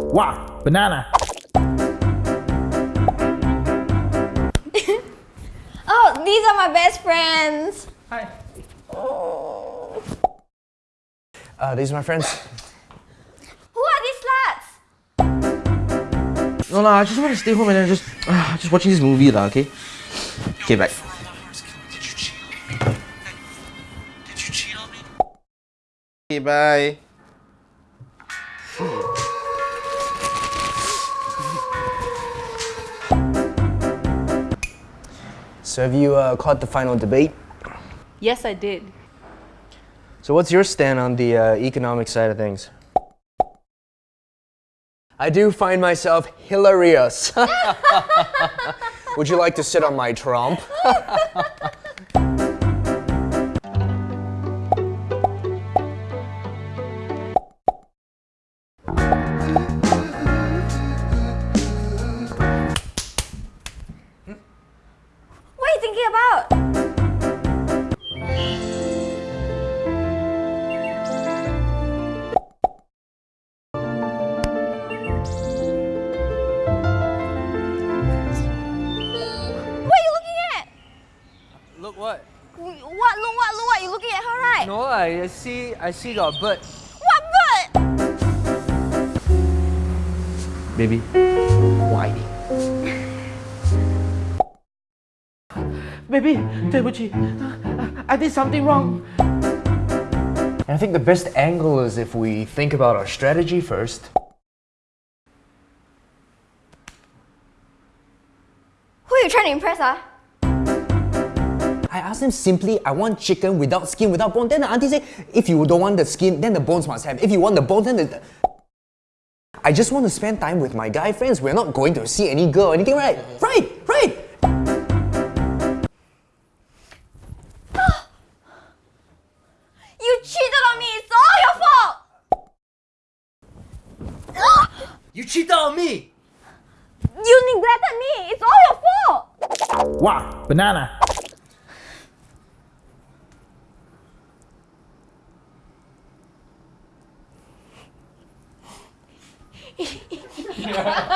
Wow, banana. Oh, these are my best friends. Hi. Uh, these are my friends. Who are these sluts? No, no, I just want to stay home and then just, uh, just watching this movie, lah. Okay. Okay, back. Did you cheat on me? Okay, bye. So have you uh, caught the final debate? Yes, I did. So what's your stand on the uh, economic side of things? I do find myself hilarious. Would you like to sit on my trump? Look what? What, look, what, look, what? You looking at her, right? No, I see. I see the bird. What bird? Baby, why? Baby, 对不起, I did something wrong. And I think the best angle is if we think about our strategy first. Who are you trying to impress, ah? I asked him simply, I want chicken without skin, without bone. Then the auntie said, if you don't want the skin, then the bones must have. If you want the bones, then the... I just want to spend time with my guy friends. We're not going to see any girl or anything, right? Right, right. You cheated on me! It's all your fault! You cheated on me. You neglected me! It's all your fault! Wow, banana. yeah.